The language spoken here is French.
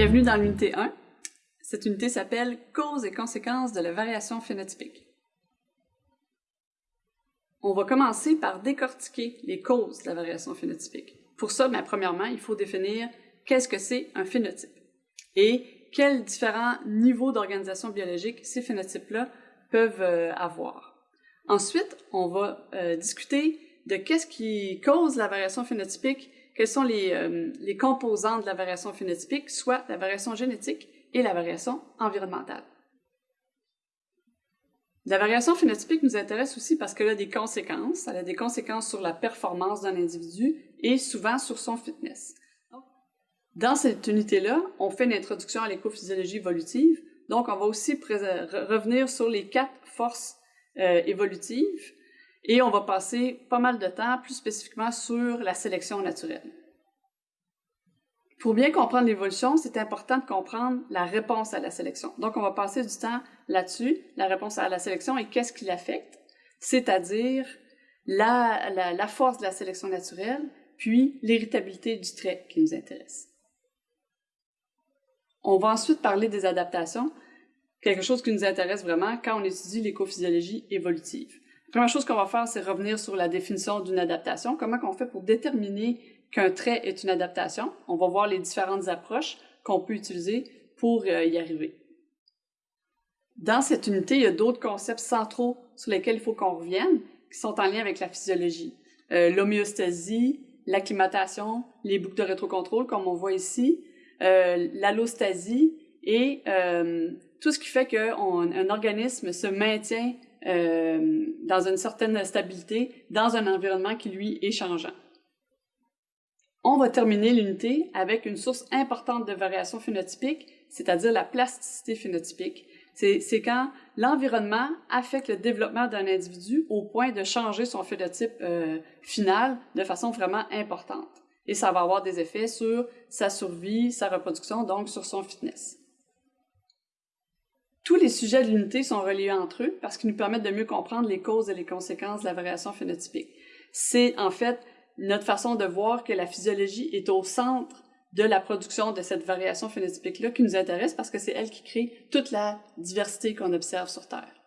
Bienvenue dans l'unité 1. Cette unité s'appelle Causes et conséquences de la variation phénotypique. On va commencer par décortiquer les causes de la variation phénotypique. Pour ça, bien, premièrement, il faut définir qu'est-ce que c'est un phénotype et quels différents niveaux d'organisation biologique ces phénotypes-là peuvent euh, avoir. Ensuite, on va euh, discuter de qu'est-ce qui cause la variation phénotypique, quelles sont les, euh, les composantes de la variation phénotypique, soit la variation génétique et la variation environnementale? La variation phénotypique nous intéresse aussi parce qu'elle a des conséquences. Elle a des conséquences sur la performance d'un individu et souvent sur son fitness. Dans cette unité-là, on fait une introduction à l'écophysiologie évolutive. Donc, on va aussi revenir sur les quatre forces euh, évolutives et on va passer pas mal de temps plus spécifiquement sur la sélection naturelle. Pour bien comprendre l'évolution, c'est important de comprendre la réponse à la sélection. Donc, on va passer du temps là-dessus, la réponse à la sélection et qu'est-ce qui l'affecte, c'est-à-dire la, force de la sélection naturelle, puis l'héritabilité du trait qui nous intéresse. On va ensuite parler des adaptations, quelque chose qui nous intéresse vraiment quand on étudie l'écophysiologie évolutive. Première chose qu'on va faire, c'est revenir sur la définition d'une adaptation, comment on fait pour déterminer qu'un trait est une adaptation? On va voir les différentes approches qu'on peut utiliser pour euh, y arriver. Dans cette unité, il y a d'autres concepts centraux sur lesquels il faut qu'on revienne, qui sont en lien avec la physiologie. Euh, L'homéostasie, l'acclimatation, les boucles de rétrocontrôle, comme on voit ici, euh, l'allostasie et tout ce qui fait qu'un organisme se maintient dans une certaine stabilité dans un environnement qui, lui, est changeant. On va terminer l'unité avec une source importante de variation phénotypique, c'est-à-dire la plasticité phénotypique. C'est quand l'environnement affecte le développement d'un individu au point de changer son phénotype euh, final de façon vraiment importante. Et ça va avoir des effets sur sa survie, sa reproduction, donc sur son fitness. Tous les sujets de l'unité sont reliés entre eux parce qu'ils nous permettent de mieux comprendre les causes et les conséquences de la variation phénotypique. C'est en fait notre façon de voir que la physiologie est au centre de la production de cette variation phénotypique-là qui nous intéresse parce que c'est elle qui crée toute la diversité qu'on observe sur Terre.